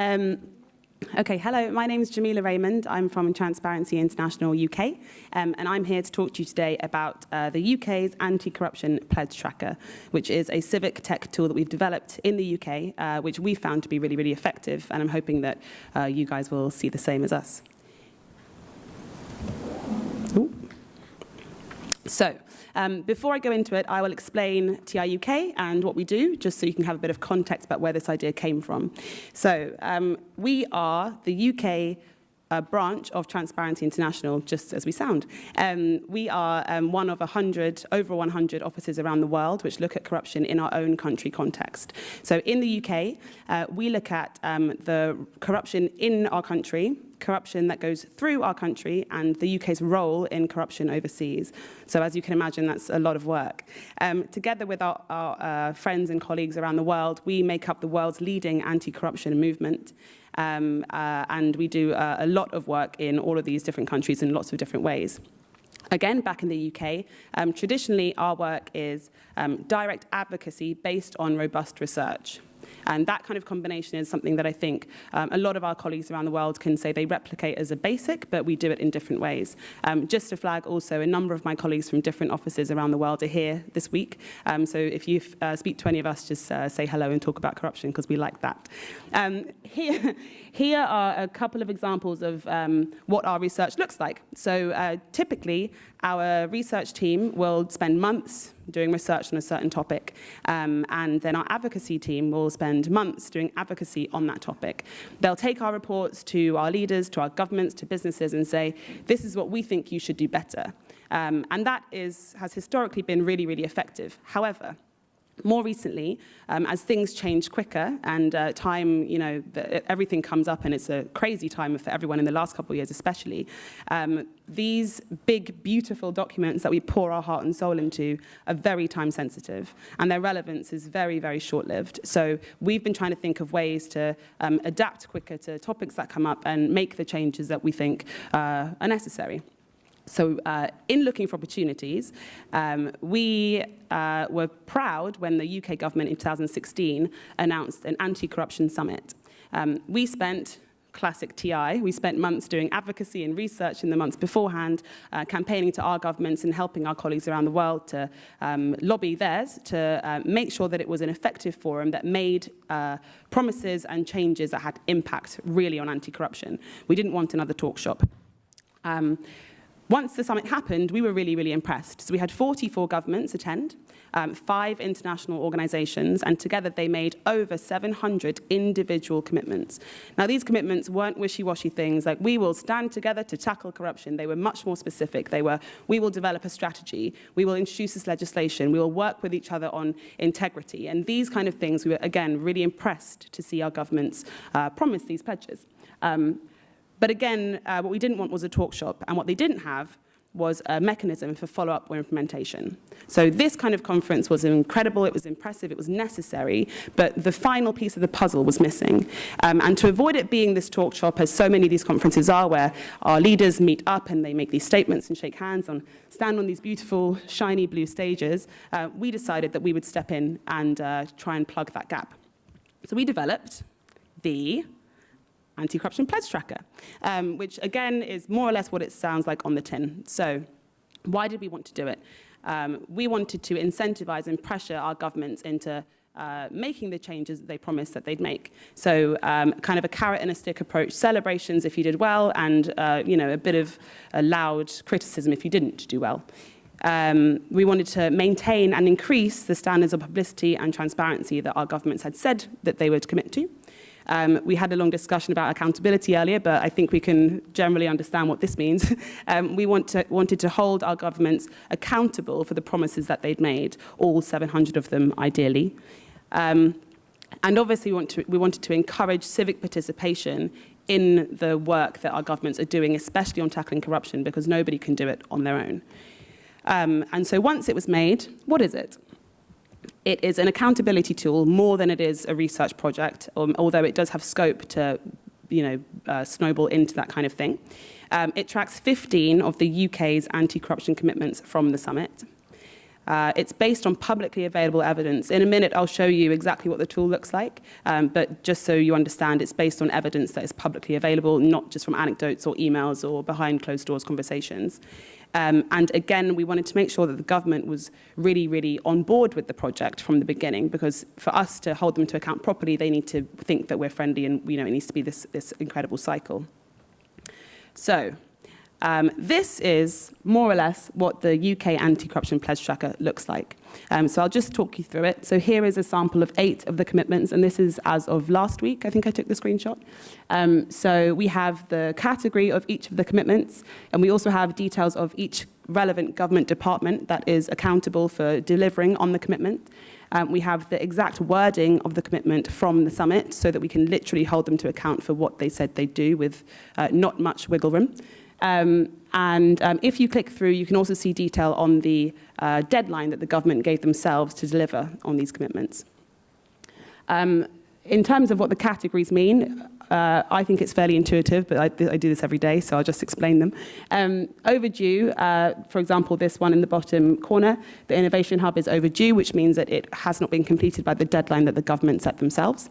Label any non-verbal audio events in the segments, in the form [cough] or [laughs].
Um, okay, hello, my name is Jamila Raymond. I'm from Transparency International UK, um, and I'm here to talk to you today about uh, the UK's Anti-Corruption Pledge Tracker, which is a civic tech tool that we've developed in the UK, uh, which we found to be really, really effective, and I'm hoping that uh, you guys will see the same as us. Ooh. So, um, before I go into it, I will explain TI UK and what we do, just so you can have a bit of context about where this idea came from. So, um, we are the UK a branch of Transparency International, just as we sound. Um, we are um, one of 100, over 100 offices around the world which look at corruption in our own country context. So in the UK, uh, we look at um, the corruption in our country, corruption that goes through our country and the UK's role in corruption overseas. So as you can imagine, that's a lot of work. Um, together with our, our uh, friends and colleagues around the world, we make up the world's leading anti-corruption movement. Um, uh, and we do uh, a lot of work in all of these different countries in lots of different ways. Again, back in the UK, um, traditionally our work is um, direct advocacy based on robust research. And that kind of combination is something that I think um, a lot of our colleagues around the world can say they replicate as a basic, but we do it in different ways. Um, just to flag also, a number of my colleagues from different offices around the world are here this week. Um, so if you uh, speak to any of us, just uh, say hello and talk about corruption because we like that. Um, here, [laughs] here are a couple of examples of um, what our research looks like. So uh, typically, our research team will spend months doing research on a certain topic, um, and then our advocacy team will spend months doing advocacy on that topic. They'll take our reports to our leaders, to our governments, to businesses, and say, this is what we think you should do better. Um, and that is, has historically been really, really effective. However, more recently, um, as things change quicker and uh, time, you know, everything comes up and it's a crazy time for everyone in the last couple of years especially, um, these big, beautiful documents that we pour our heart and soul into are very time sensitive and their relevance is very, very short-lived. So we've been trying to think of ways to um, adapt quicker to topics that come up and make the changes that we think uh, are necessary. So uh, in looking for opportunities, um, we uh, were proud when the UK government in 2016 announced an anti-corruption summit. Um, we spent classic TI. We spent months doing advocacy and research in the months beforehand, uh, campaigning to our governments and helping our colleagues around the world to um, lobby theirs to uh, make sure that it was an effective forum that made uh, promises and changes that had impact really on anti-corruption. We didn't want another talk shop. Um, once the summit happened, we were really, really impressed. So we had 44 governments attend, um, five international organizations, and together they made over 700 individual commitments. Now, these commitments weren't wishy-washy things like, we will stand together to tackle corruption. They were much more specific. They were, we will develop a strategy. We will introduce this legislation. We will work with each other on integrity. And these kind of things, we were, again, really impressed to see our governments uh, promise these pledges. Um, but again, uh, what we didn't want was a talk shop, and what they didn't have was a mechanism for follow-up or implementation. So this kind of conference was incredible, it was impressive, it was necessary, but the final piece of the puzzle was missing. Um, and to avoid it being this talk shop, as so many of these conferences are, where our leaders meet up and they make these statements and shake hands and stand on these beautiful, shiny blue stages, uh, we decided that we would step in and uh, try and plug that gap. So we developed the anti-corruption pledge tracker, um, which again is more or less what it sounds like on the tin. So why did we want to do it? Um, we wanted to incentivize and pressure our governments into uh, making the changes that they promised that they'd make. So um, kind of a carrot and a stick approach, celebrations if you did well, and uh, you know a bit of a loud criticism if you didn't do well. Um, we wanted to maintain and increase the standards of publicity and transparency that our governments had said that they would commit to. Um, we had a long discussion about accountability earlier, but I think we can generally understand what this means. [laughs] um, we want to, wanted to hold our governments accountable for the promises that they'd made, all 700 of them ideally. Um, and obviously we, want to, we wanted to encourage civic participation in the work that our governments are doing, especially on tackling corruption, because nobody can do it on their own. Um, and so once it was made, what is it? It is an accountability tool more than it is a research project, um, although it does have scope to you know, uh, snowball into that kind of thing. Um, it tracks 15 of the UK's anti-corruption commitments from the summit. Uh, it's based on publicly available evidence. In a minute, I'll show you exactly what the tool looks like, um, but just so you understand, it's based on evidence that is publicly available, not just from anecdotes or emails or behind closed doors conversations. Um, and again, we wanted to make sure that the government was really, really on board with the project from the beginning, because for us to hold them to account properly, they need to think that we're friendly and you know, it needs to be this, this incredible cycle. So um, this is more or less what the UK anti-corruption pledge tracker looks like. Um, so I'll just talk you through it. So here is a sample of eight of the commitments, and this is as of last week. I think I took the screenshot. Um, so we have the category of each of the commitments, and we also have details of each relevant government department that is accountable for delivering on the commitment. Um, we have the exact wording of the commitment from the summit so that we can literally hold them to account for what they said they'd do with uh, not much wiggle room. Um, and um, if you click through, you can also see detail on the uh, deadline that the government gave themselves to deliver on these commitments. Um, in terms of what the categories mean, uh, I think it's fairly intuitive, but I, I, do this every day, so I'll just explain them. Um, overdue, uh, for example, this one in the bottom corner, the Innovation Hub is overdue, which means that it has not been completed by the deadline that the government set themselves.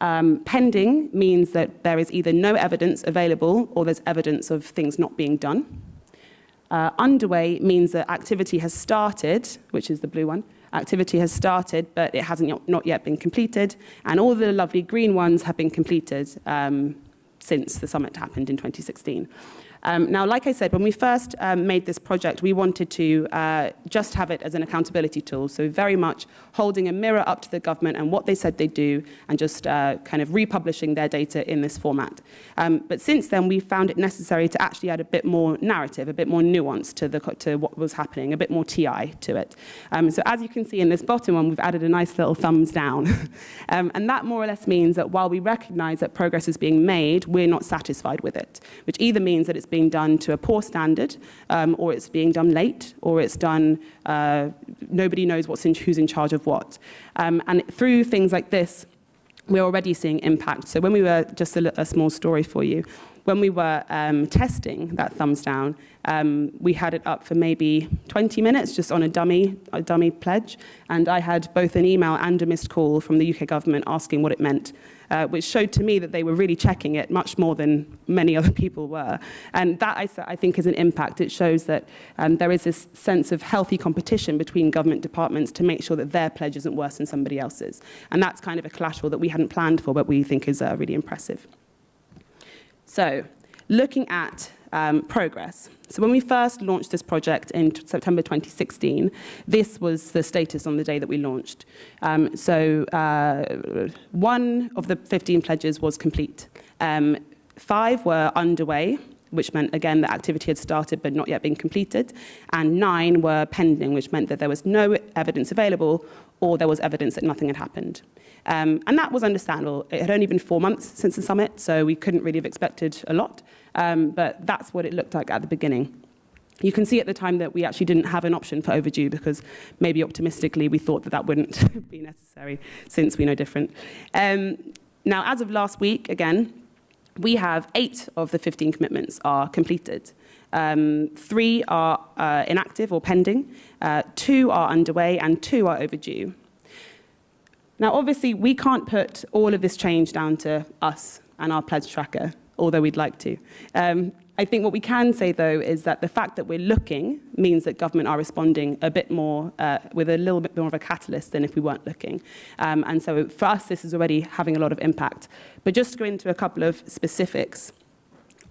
Um, pending means that there is either no evidence available or there's evidence of things not being done. Uh, underway means that activity has started, which is the blue one. Activity has started, but it hasn't not yet been completed. And all the lovely green ones have been completed um, since the summit happened in 2016. Um, now, like I said, when we first um, made this project, we wanted to uh, just have it as an accountability tool. So very much holding a mirror up to the government and what they said they'd do and just uh, kind of republishing their data in this format. Um, but since then, we found it necessary to actually add a bit more narrative, a bit more nuance to, the, to what was happening, a bit more TI to it. Um, so as you can see in this bottom one, we've added a nice little thumbs down. [laughs] um, and that more or less means that while we recognize that progress is being made, we're not satisfied with it, which either means that it's being done to a poor standard, um, or it's being done late, or it's done, uh, nobody knows what's in, who's in charge of what. Um, and through things like this, we're already seeing impact. So when we were, just a, a small story for you, when we were um, testing that thumbs down, um, we had it up for maybe 20 minutes just on a dummy, a dummy pledge. And I had both an email and a missed call from the UK government asking what it meant uh, which showed to me that they were really checking it much more than many other [laughs] people were. And that, I, I think, is an impact. It shows that um, there is this sense of healthy competition between government departments to make sure that their pledge isn't worse than somebody else's. And that's kind of a collateral that we hadn't planned for, but we think is uh, really impressive. So, looking at um, progress. So when we first launched this project in September 2016, this was the status on the day that we launched. Um, so uh, one of the 15 pledges was complete. Um, five were underway, which meant, again, that activity had started but not yet been completed, and nine were pending, which meant that there was no evidence available or there was evidence that nothing had happened. Um, and that was understandable. It had only been four months since the summit, so we couldn't really have expected a lot, um, but that's what it looked like at the beginning. You can see at the time that we actually didn't have an option for overdue because maybe optimistically we thought that that wouldn't [laughs] be necessary since we know different. Um, now, as of last week, again, we have eight of the 15 commitments are completed. Um, three are uh, inactive or pending, uh, two are underway, and two are overdue. Now, obviously, we can't put all of this change down to us and our pledge tracker, although we'd like to. Um, I think what we can say, though, is that the fact that we're looking means that government are responding a bit more, uh, with a little bit more of a catalyst than if we weren't looking. Um, and so for us, this is already having a lot of impact. But just to go into a couple of specifics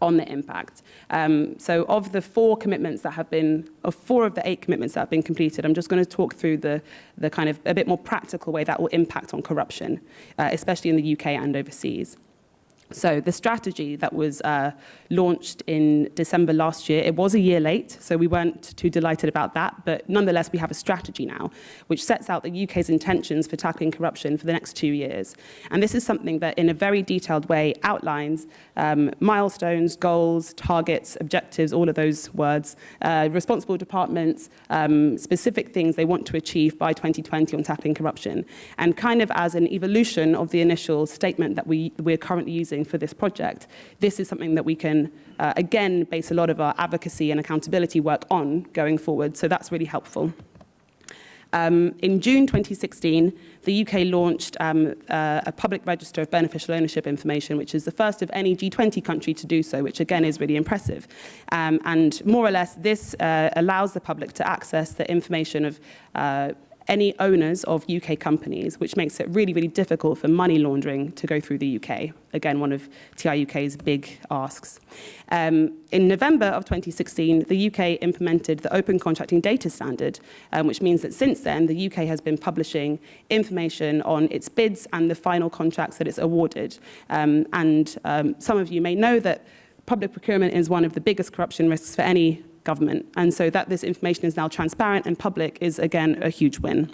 on the impact. Um, so of the four commitments that have been, of four of the eight commitments that have been completed, I'm just going to talk through the, the kind of a bit more practical way that will impact on corruption, uh, especially in the UK and overseas. So the strategy that was uh, launched in December last year, it was a year late, so we weren't too delighted about that, but nonetheless we have a strategy now, which sets out the UK's intentions for tackling corruption for the next two years. And this is something that in a very detailed way outlines um, milestones, goals, targets, objectives, all of those words, uh, responsible departments, um, specific things they want to achieve by 2020 on tackling corruption, and kind of as an evolution of the initial statement that we, we're currently using for this project, this is something that we can, uh, again, base a lot of our advocacy and accountability work on going forward. So that's really helpful. Um, in June 2016, the UK launched um, uh, a public register of beneficial ownership information, which is the first of any G20 country to do so, which again is really impressive. Um, and more or less, this uh, allows the public to access the information of uh, any owners of UK companies, which makes it really, really difficult for money laundering to go through the UK. Again, one of TIUK's big asks. Um, in November of 2016, the UK implemented the Open Contracting Data Standard, um, which means that since then, the UK has been publishing information on its bids and the final contracts that it's awarded. Um, and um, some of you may know that public procurement is one of the biggest corruption risks for any government. And so that this information is now transparent and public is, again, a huge win.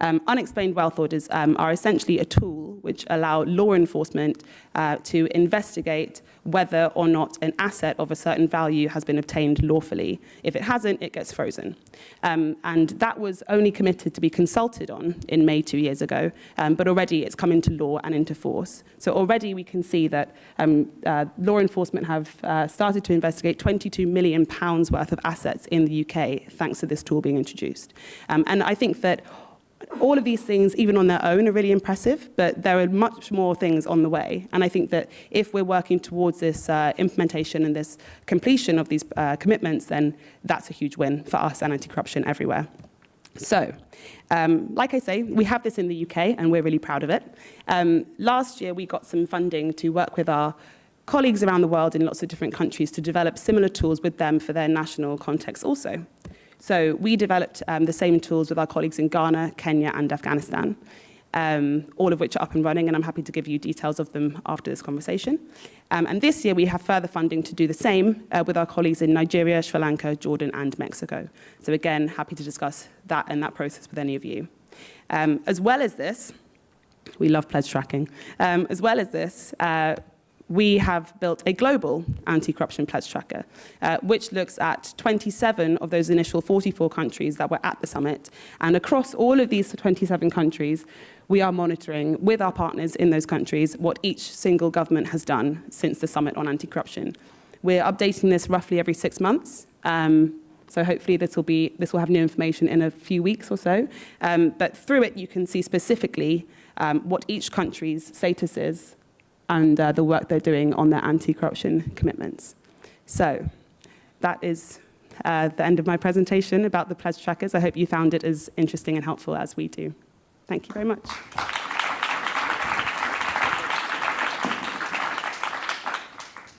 Um, unexplained wealth orders um, are essentially a tool which allow law enforcement uh, to investigate whether or not an asset of a certain value has been obtained lawfully. If it hasn't, it gets frozen. Um, and that was only committed to be consulted on in May two years ago, um, but already it's come into law and into force. So already we can see that um, uh, law enforcement have uh, started to investigate 22 million pounds worth of assets in the UK thanks to this tool being introduced. Um, and I think that all of these things, even on their own, are really impressive, but there are much more things on the way. And I think that if we're working towards this uh, implementation and this completion of these uh, commitments, then that's a huge win for us and anti-corruption everywhere. So, um, like I say, we have this in the UK and we're really proud of it. Um, last year, we got some funding to work with our colleagues around the world in lots of different countries to develop similar tools with them for their national context also. So we developed um, the same tools with our colleagues in Ghana, Kenya, and Afghanistan, um, all of which are up and running, and I'm happy to give you details of them after this conversation. Um, and this year, we have further funding to do the same uh, with our colleagues in Nigeria, Sri Lanka, Jordan, and Mexico. So again, happy to discuss that and that process with any of you. Um, as well as this, we love pledge tracking. Um, as well as this, uh, we have built a global anti-corruption pledge tracker, uh, which looks at 27 of those initial 44 countries that were at the summit. And across all of these 27 countries, we are monitoring with our partners in those countries what each single government has done since the summit on anti-corruption. We're updating this roughly every six months. Um, so hopefully this will, be, this will have new information in a few weeks or so. Um, but through it, you can see specifically um, what each country's status is and uh, the work they're doing on their anti-corruption commitments. So that is uh, the end of my presentation about the pledge trackers. I hope you found it as interesting and helpful as we do. Thank you very much.